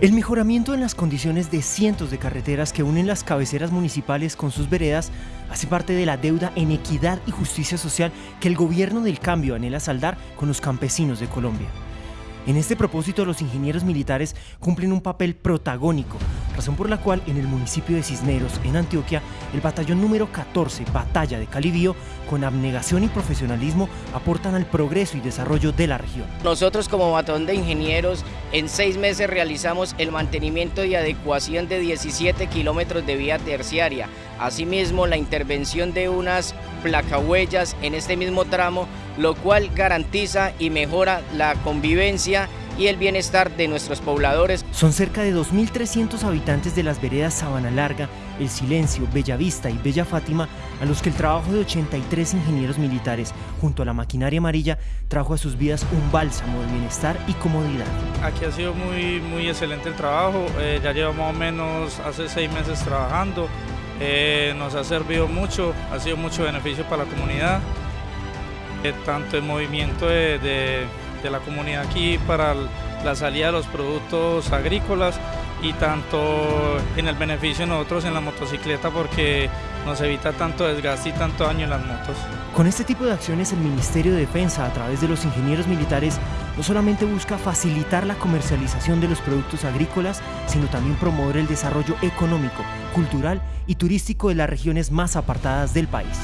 El mejoramiento en las condiciones de cientos de carreteras que unen las cabeceras municipales con sus veredas hace parte de la deuda en equidad y justicia social que el gobierno del cambio anhela saldar con los campesinos de Colombia. En este propósito, los ingenieros militares cumplen un papel protagónico, razón por la cual en el municipio de Cisneros, en Antioquia, el batallón número 14, Batalla de Calibío, con abnegación y profesionalismo, aportan al progreso y desarrollo de la región. Nosotros como batallón de ingenieros, en seis meses realizamos el mantenimiento y adecuación de 17 kilómetros de vía terciaria, asimismo la intervención de unas placahuellas en este mismo tramo, lo cual garantiza y mejora la convivencia y el bienestar de nuestros pobladores. Son cerca de 2.300 habitantes de las veredas Sabana Larga, El Silencio, Bellavista y Bella Fátima, a los que el trabajo de 83 ingenieros militares junto a la maquinaria amarilla trajo a sus vidas un bálsamo de bienestar y comodidad. Aquí ha sido muy, muy excelente el trabajo, eh, ya llevamos más o menos hace seis meses trabajando, eh, nos ha servido mucho, ha sido mucho beneficio para la comunidad, eh, tanto el movimiento de, la comunidad aquí para la salida de los productos agrícolas y tanto en el beneficio de nosotros en la motocicleta porque nos evita tanto desgaste y tanto daño en las motos. Con este tipo de acciones el Ministerio de Defensa a través de los ingenieros militares no solamente busca facilitar la comercialización de los productos agrícolas, sino también promover el desarrollo económico, cultural y turístico de las regiones más apartadas del país.